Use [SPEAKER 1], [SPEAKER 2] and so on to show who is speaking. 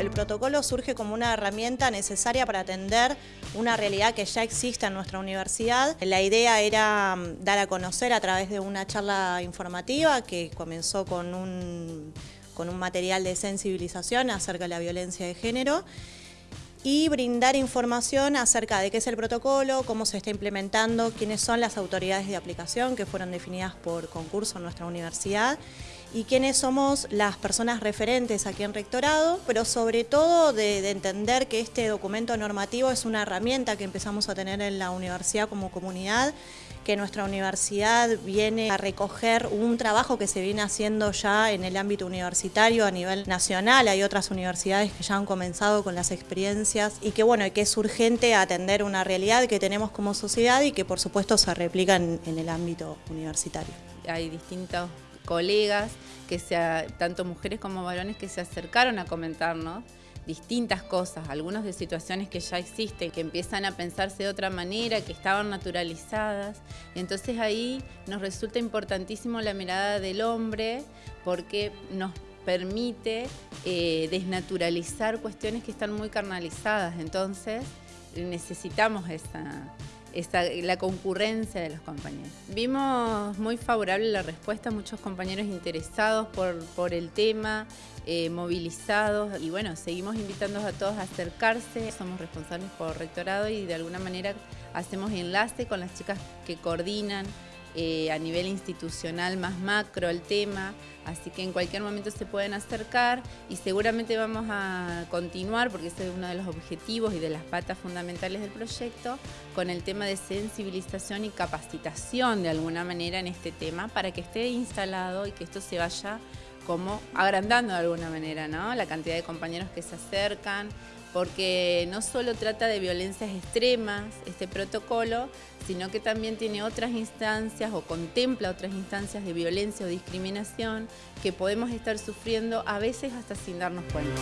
[SPEAKER 1] El protocolo surge como una herramienta necesaria para atender una realidad que ya existe en nuestra universidad. La idea era mm, dar a conocer a través de una charla informativa que comenzó con un, con un material de sensibilización acerca de la violencia de género y brindar información acerca de qué es el protocolo, cómo se está implementando, quiénes son las autoridades de aplicación que fueron definidas por concurso en nuestra universidad y quiénes somos las personas referentes aquí en Rectorado, pero sobre todo de, entender que este documento normativo es una herramienta que empezamos a tener en la universidad como comunidad, que nuestra universidad viene a recoger un trabajo que se viene haciendo ya en el ámbito universitario a nivel nacional, hay otras universidades que ya han comenzado con las experiencias y que bueno, que es urgente atender una realidad que tenemos como sociedad y que por supuesto se replica en, el ámbito universitario.
[SPEAKER 2] Hay distintos colegas, que sea, tanto mujeres como varones, que se acercaron a comentarnos distintas cosas, algunas de situaciones que ya existen, que empiezan a pensarse de otra manera, que estaban naturalizadas. Entonces ahí nos resulta importantísimo la mirada del hombre porque nos permite eh, desnaturalizar cuestiones que están muy carnalizadas. Entonces necesitamos esa, la concurrencia de los compañeros. Vimos muy favorable la respuesta, muchos compañeros interesados por, el tema, eh, movilizados y bueno, seguimos invitando a todos a acercarse. Somos responsables por rectorado y de alguna manera hacemos enlace con las chicas que coordinan eh, a nivel institucional más macro el tema, así que en cualquier momento se pueden acercar y seguramente vamos a continuar, porque ese es uno de los objetivos y de las patas fundamentales del proyecto, con el tema de sensibilización y capacitación de alguna manera en este tema para que esté instalado y que esto se vaya como agrandando de alguna manera, ¿no? La cantidad de compañeros que se acercan, porque no solo trata de violencias extremas este protocolo, sino que también tiene otras instancias o contempla otras instancias de violencia o discriminación que podemos estar sufriendo a veces hasta sin darnos cuenta.